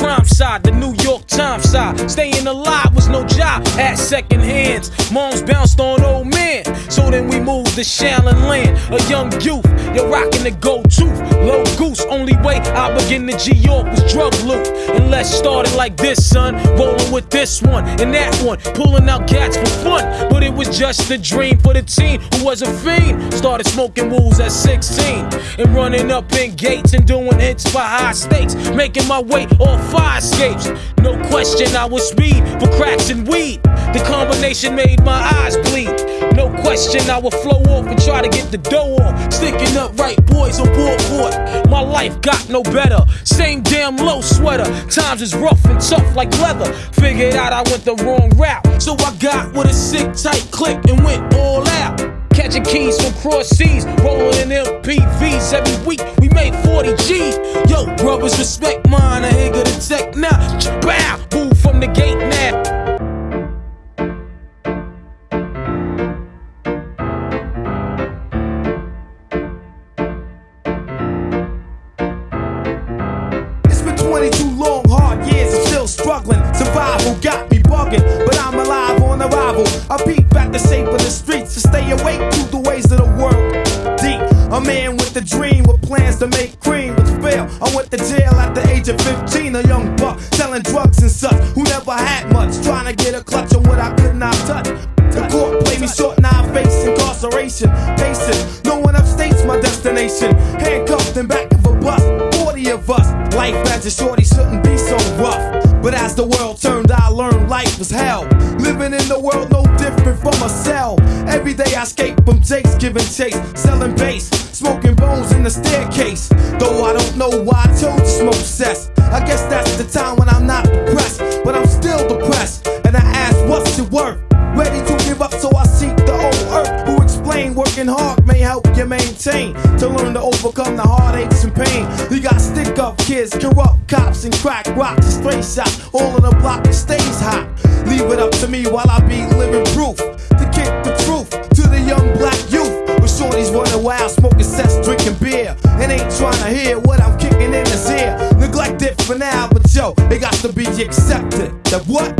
side, the New York Times side. Staying alive was no job at second hands. Moms bounced on old moved Shaolin Land. A young youth, you're rocking the gold tooth. Low goose, only way I begin to G York was drug loot. And let's start it like this, son. Rolling with this one and that one. Pulling out cats for fun. But it was just a dream for the teen who was a fiend. Started smoking wools at 16. And running up in gates and doing hits for high stakes. Making my way off fire escapes. No question, I was speed for cracks and weed. The combination made my eyes bleed. No question, I would flow off and try to get the dough off. Sticking up right boys on board. My life got no better. Same damn low sweater. Times is rough and tough like leather. Figured out I went the wrong route. So I got with a sick tight click and went all out. Catching keys from cross seas, rolling in MPVs every week. We made 40 G. Yo, brothers, respect mine. I ain't gonna tech now. Bow, 22 long, hard years, I'm still struggling. Survival got me bugging, but I'm alive on arrival. I peep at the shape of the streets to stay awake to the ways of the world. Deep, a man with a dream with plans to make cream, but fail. I went to jail at the age of 15, a young buck selling drugs and such, who never had much, trying to get a clutch on what I could not touch. The court played me short, now I face incarceration. Pacing, no one upstates my destination. Handcuffed and back Life as a shorty shouldn't be so rough. But as the world turned, I learned life was hell. Living in the world no different from a cell. Every day I escape from Jake's giving chase, selling bass, smoking bones in the staircase. Though I don't know why I chose to smoke cess. I guess that's the time when I'm not depressed, but I'm still depressed. Hard may help you maintain to learn to overcome the heartaches and pain. You got stick up kids, corrupt cops, and crack rocks and stray shots. All in the block that stays hot. Leave it up to me while I be living proof to kick the truth to the young black youth. With shorties running wild, smoking cess, drinking beer, and ain't trying to hear what I'm kicking in his ear. Neglect it for now, but yo, it got to be accepted. That what?